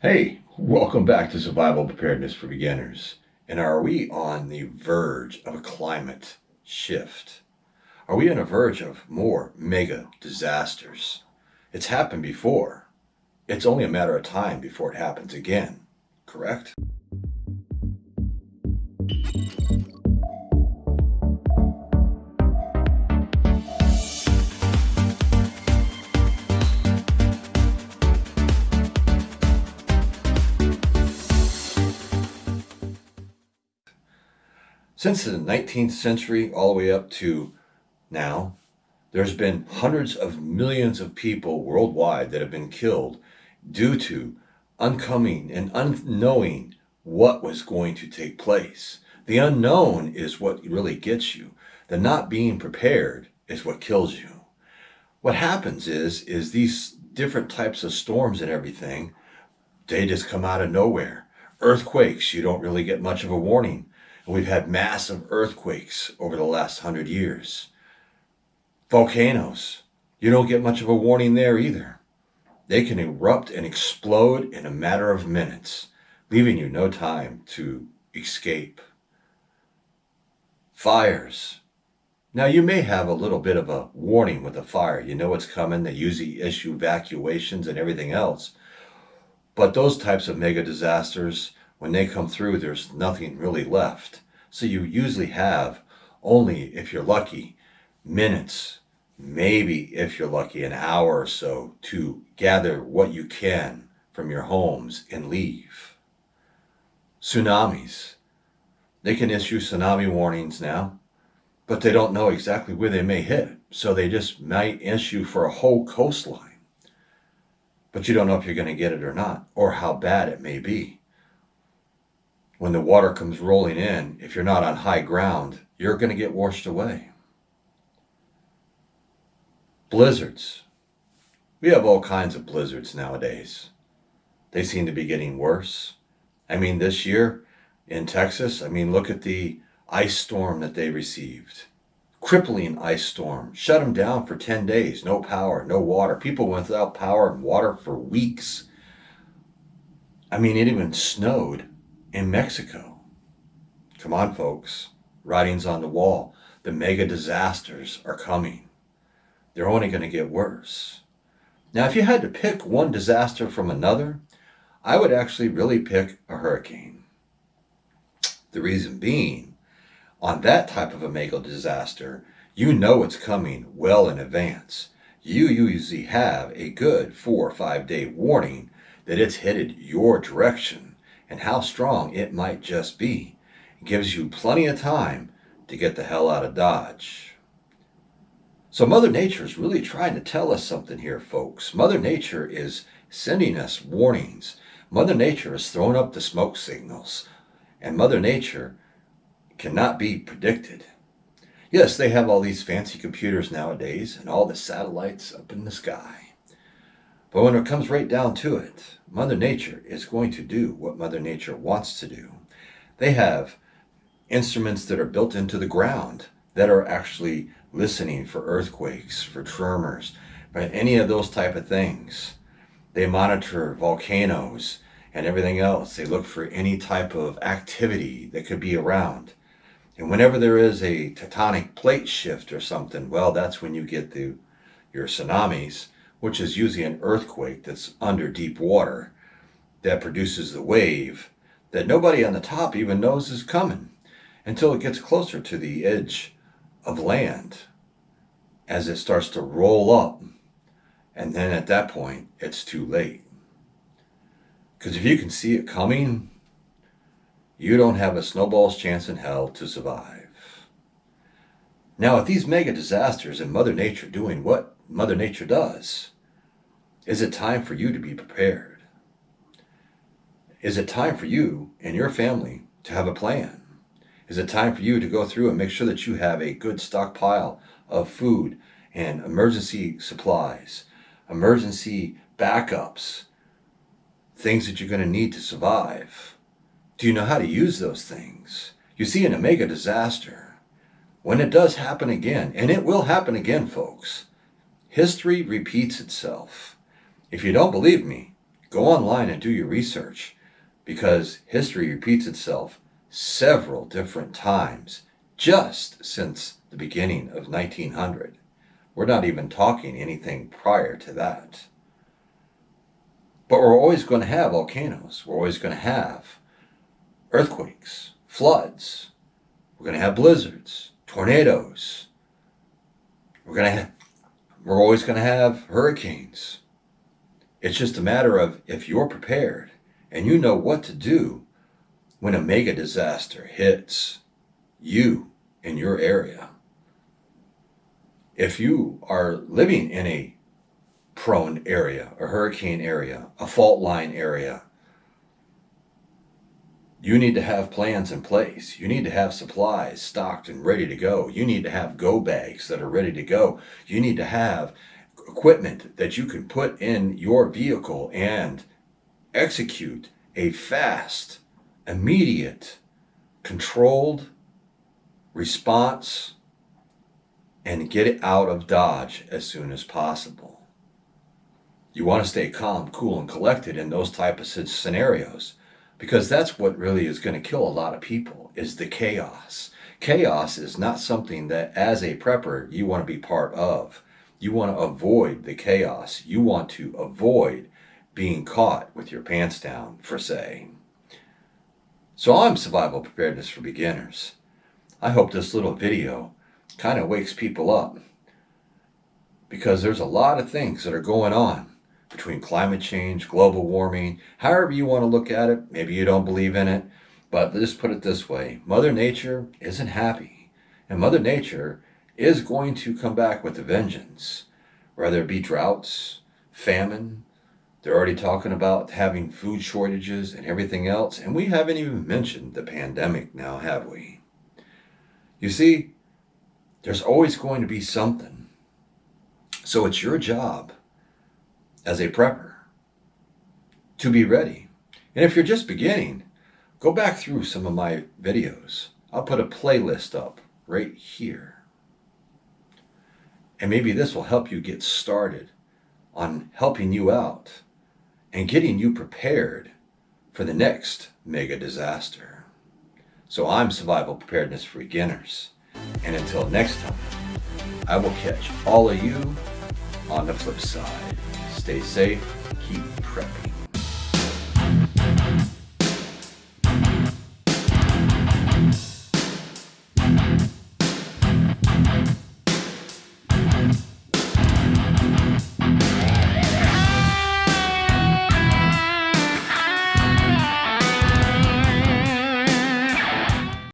Hey, welcome back to Survival Preparedness for Beginners. And are we on the verge of a climate shift? Are we on a verge of more mega disasters? It's happened before. It's only a matter of time before it happens again, correct? Since the 19th century, all the way up to now, there's been hundreds of millions of people worldwide that have been killed due to uncoming and unknowing what was going to take place. The unknown is what really gets you. The not being prepared is what kills you. What happens is, is these different types of storms and everything, they just come out of nowhere. Earthquakes, you don't really get much of a warning. We've had massive earthquakes over the last hundred years. Volcanoes, you don't get much of a warning there either. They can erupt and explode in a matter of minutes, leaving you no time to escape. Fires. Now you may have a little bit of a warning with a fire. You know it's coming. They usually issue evacuations and everything else. But those types of mega disasters, when they come through, there's nothing really left. So you usually have only, if you're lucky, minutes, maybe if you're lucky, an hour or so to gather what you can from your homes and leave. Tsunamis. They can issue tsunami warnings now, but they don't know exactly where they may hit. So they just might issue for a whole coastline. But you don't know if you're going to get it or not, or how bad it may be when the water comes rolling in, if you're not on high ground, you're going to get washed away. Blizzards. We have all kinds of blizzards nowadays. They seem to be getting worse. I mean, this year in Texas, I mean, look at the ice storm that they received. Crippling ice storm. Shut them down for 10 days. No power, no water. People went without power and water for weeks. I mean, it even snowed in Mexico. Come on, folks. Writing's on the wall. The mega disasters are coming. They're only going to get worse. Now, if you had to pick one disaster from another, I would actually really pick a hurricane. The reason being, on that type of a mega disaster, you know it's coming well in advance. You usually have a good four or five day warning that it's headed your direction and how strong it might just be. It gives you plenty of time to get the hell out of Dodge. So Mother Nature is really trying to tell us something here, folks. Mother Nature is sending us warnings. Mother Nature is throwing up the smoke signals. And Mother Nature cannot be predicted. Yes, they have all these fancy computers nowadays and all the satellites up in the sky. But when it comes right down to it, Mother Nature is going to do what Mother Nature wants to do. They have instruments that are built into the ground that are actually listening for earthquakes, for tremors, for any of those type of things. They monitor volcanoes and everything else. They look for any type of activity that could be around. And whenever there is a tectonic plate shift or something, well, that's when you get the your tsunamis which is usually an earthquake that's under deep water that produces the wave that nobody on the top even knows is coming until it gets closer to the edge of land as it starts to roll up. And then at that point, it's too late. Because if you can see it coming, you don't have a snowball's chance in hell to survive. Now, with these mega disasters and Mother Nature doing what Mother Nature does, is it time for you to be prepared? Is it time for you and your family to have a plan? Is it time for you to go through and make sure that you have a good stockpile of food and emergency supplies, emergency backups, things that you're going to need to survive? Do you know how to use those things? You see, in a mega disaster, when it does happen again, and it will happen again, folks, history repeats itself. If you don't believe me, Go online and do your research because history repeats itself several different times just since the beginning of 1900. We're not even talking anything prior to that. But we're always going to have volcanoes. We're always going to have earthquakes, floods. We're going to have blizzards, tornadoes. We're going to have, we're always going to have hurricanes. It's just a matter of if you're prepared and you know what to do when a mega disaster hits you in your area. If you are living in a prone area, a hurricane area, a fault line area, you need to have plans in place. You need to have supplies stocked and ready to go. You need to have go bags that are ready to go. You need to have equipment that you can put in your vehicle and execute a fast, immediate, controlled response and get it out of Dodge as soon as possible. You want to stay calm, cool, and collected in those type of scenarios because that's what really is going to kill a lot of people is the chaos. Chaos is not something that as a prepper you want to be part of. You want to avoid the chaos. You want to avoid being caught with your pants down, for say. So I'm Survival Preparedness for Beginners. I hope this little video kind of wakes people up because there's a lot of things that are going on between climate change, global warming, however you want to look at it. Maybe you don't believe in it, but just put it this way. Mother Nature isn't happy and Mother Nature is going to come back with a vengeance, whether it be droughts, famine, they're already talking about having food shortages and everything else, and we haven't even mentioned the pandemic now, have we? You see, there's always going to be something. So it's your job as a prepper to be ready. And if you're just beginning, go back through some of my videos. I'll put a playlist up right here. And maybe this will help you get started on helping you out and getting you prepared for the next mega disaster. So I'm Survival Preparedness for Beginners. And until next time, I will catch all of you on the flip side. Stay safe, keep prepping.